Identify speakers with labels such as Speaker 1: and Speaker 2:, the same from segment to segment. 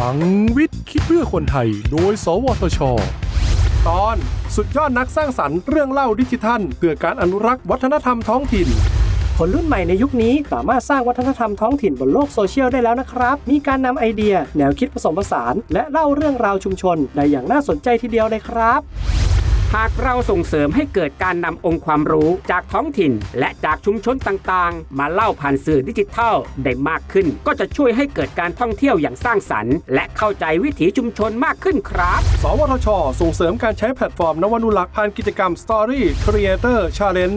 Speaker 1: ลังวิทย์คิดเพื่อคนไทย โดย สวทช ตอนสุดยอดนักสร้างสรรค์เรื่องเล่าดิจิทัลเพื่อการอนุรักษ์วัฒนธรรมท้องถิ่น
Speaker 2: คนรุ่นใหม่ในยุคนี้สามารถสร้างวัฒนธรรมท้องถิ่นบนโลกโซเชียลได้แล้วนะครับ มีการนำไอเดีย แนวคิดผสมผสาน และเล่าเรื่องราวชุมชนได้อย่างน่าสนใจทีเดียวเลยครับ
Speaker 3: หากเราส่งเสริมให้เกิดการนำองค์ความรู้จากท้องถิ่น และจากชุมชนต่างๆ มาเล่าผ่านสื่อดิจิทัลได้มากขึ้น ก็จะช่วยให้เกิดการท่องเที่ยวอย่างสร้างสรรค์ และเข้าใจวิถีชุมชนมากขึ้นครับ
Speaker 1: สวทช ส่งเสริมการใช้แพลตฟอร์มนวนุรักษ์ผ่านกิจกรรม Story Creator Challenge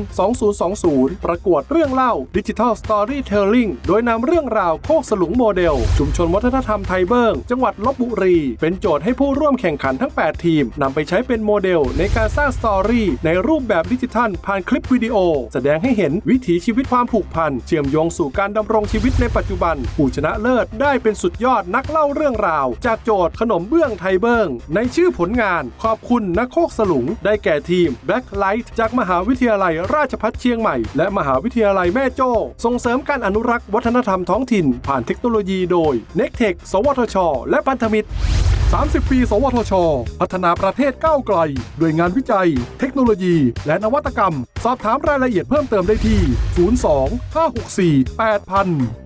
Speaker 1: 2020 ประกวดเรื่องเล่า Digital Storytelling โดยนำเรื่องราวโคกสลุงโมเดล ชุมชนวัฒนธรรมไทยเบิงจังหวัดลพบุรี เป็นโจทย์ให้ผู้ร่วมแข่งขันทั้ง 8 ทีมนำไปใช้เป็นโมเดลในการการสร้าง story ในรูปแบบดิจิทัลผ่านคลิปวิดีโอ แสดงให้เห็นวิถีชีวิตความผูกพัน เชื่อมโยงสู่การดำรงชีวิตในปัจจุบัน ผู้ชนะเลิศได้เป็นสุดยอดนักเล่าเรื่องราว จากโจทย์ขนมเบื้องไทยเบิงในชื่อผลงานขอบคุณนักโคกสลุง ได้แก่ทีม Blacklight จากมหาวิทยาลัยราชภัฏเชียงใหม่ และมหาวิทยาลัยแม่โจ้ส่งเสริมการอนุรักษ์วัฒนธรรมท้องถิ่น ผ่านเทคโนโลยีโดย n e c t e c h สวทช และพันธมิตร 30 ปี สวทช พัฒนาประเทศก้าวไกล ด้วยงานวิจัย เทคโนโลยี และนวัตกรรม สอบถามรายละเอียดเพิ่มเติมได้ที่ 02 564 8000